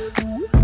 Ooh.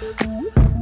Música